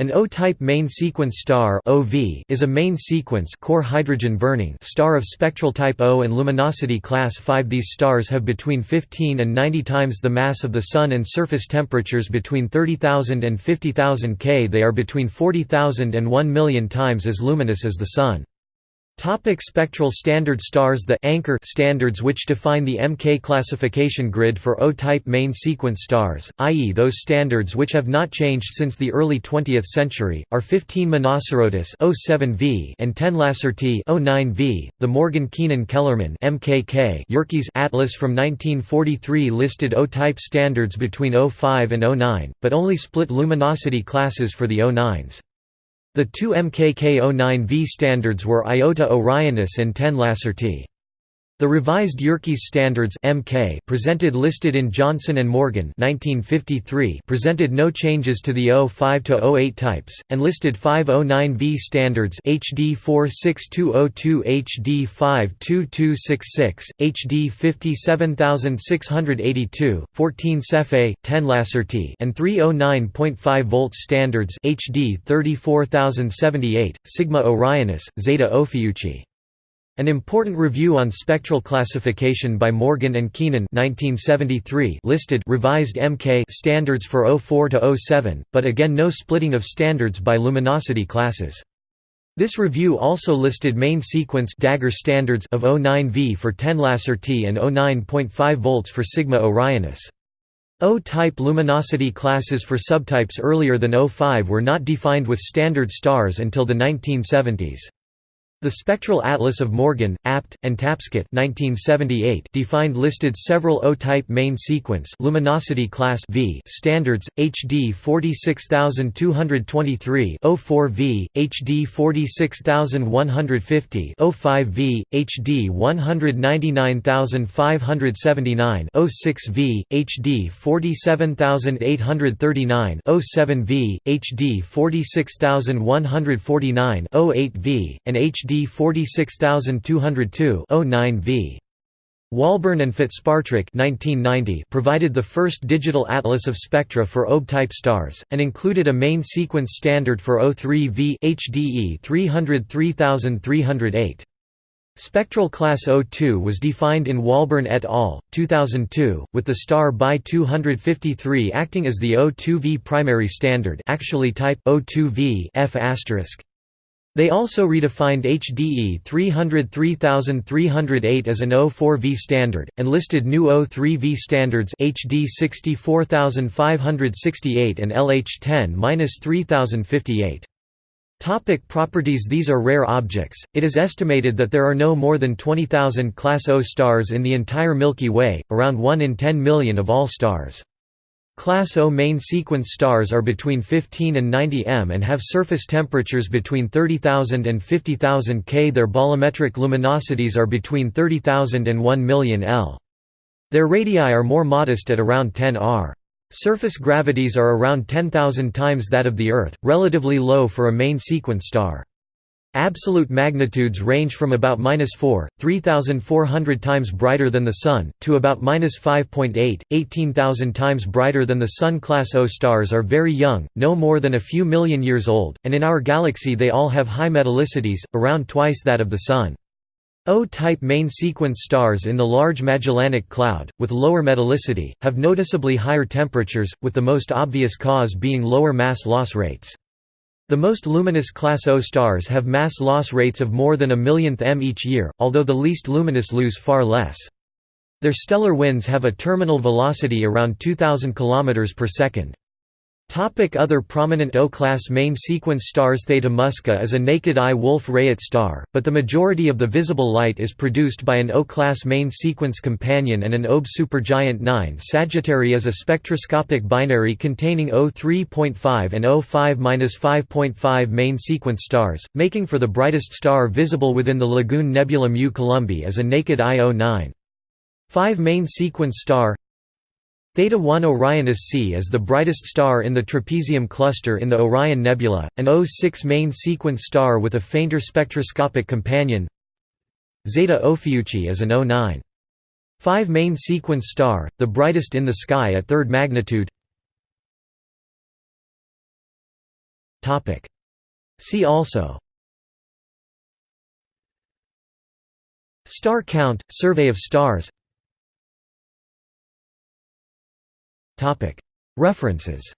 An O-type main sequence star (OV) is a main sequence core hydrogen burning star of spectral type O and luminosity class 5. These stars have between 15 and 90 times the mass of the Sun and surface temperatures between 30,000 and 50,000 K. They are between 40,000 and 1 million times as luminous as the Sun. Topic spectral standard stars The anchor standards which define the MK classification grid for O-type main sequence stars, i.e. those standards which have not changed since the early 20th century, are 15 Monocerotis O7V and 10 Lacertae O9V. The Morgan-Keenan-Kellman MKK Yerkes Atlas from 1943 listed O-type standards between O5 and O9, but only split luminosity classes for the O9s. The two MKK-09V standards were Iota Orionis and 10 Lacertae. The revised Yerkes standards MK presented listed in Johnson and Morgan 1953 presented no changes to the 05 to 08 types and listed 509V standards HD 46202 HD 52266 HD 57682 14 Cephei 10 Lacertae and 309.5 volts standards HD 34078 Sigma Orionis Zeta Ophiuchi an important review on spectral classification by Morgan and Keenan 1973 listed revised MK standards for 04 to 07, but again no splitting of standards by luminosity classes. This review also listed main sequence dagger standards of 09V for 10 Lacertae and 09.5 volts for Sigma Orionis. O-type luminosity classes for subtypes earlier than O5 were not defined with standard stars until the 1970s. The Spectral Atlas of Morgan, Abt, and Tapscott 1978 defined listed several O-type main sequence luminosity class V standards, HD 46223 O4V, HD 46150 O5V, HD 199579 O6V, HD 47839 O7V, HD 46149 O8V, and HD HD 46202 09V. Walburn and Fitzpatrick 1990 provided the first digital atlas of spectra for OB-type stars, and included a main sequence standard for O3V HDE 303308. Spectral class O2 was defined in Walburn et al. 2002, with the star by 253 acting as the O2V primary standard actually type O2V F** they also redefined HDE 303308 as an O4V standard, and listed new O3V standards HD 64568 and LH10-3058. Topic properties These are rare objects, it is estimated that there are no more than 20,000 Class O stars in the entire Milky Way, around 1 in 10 million of all stars. Class O main sequence stars are between 15 and 90 m and have surface temperatures between 30,000 and 50,000 K. Their bolometric luminosities are between 30,000 and 1 million L. Their radii are more modest at around 10 r. Surface gravities are around 10,000 times that of the Earth, relatively low for a main sequence star. Absolute magnitudes range from about -4, 3,400 times brighter than the Sun, to about -5.8, 18,000 times brighter than the Sun. Class O stars are very young, no more than a few million years old, and in our galaxy they all have high metallicities, around twice that of the Sun. O-type main sequence stars in the Large Magellanic Cloud, with lower metallicity, have noticeably higher temperatures, with the most obvious cause being lower mass loss rates. The most luminous Class O stars have mass loss rates of more than a millionth m each year, although the least luminous lose far less. Their stellar winds have a terminal velocity around 2000 km per second. Topic other prominent O-class main sequence stars Theta Muscae is a naked-eye Wolf-Rayet star, but the majority of the visible light is produced by an O-class main sequence companion and an OB supergiant 9 Sagittarii is a spectroscopic binary containing O3.5 and O5-5.5 main sequence stars, making for the brightest star visible within the Lagoon Nebula Mu Columbae as a naked eye O9. 5 main sequence star Theta 1 Orionis C is the brightest star in the Trapezium cluster in the Orion Nebula, an O6 main sequence star with a fainter spectroscopic companion. Zeta Ophiuchi is an O9. 5 main sequence star, the brightest in the sky at third magnitude. See also Star count, survey of stars References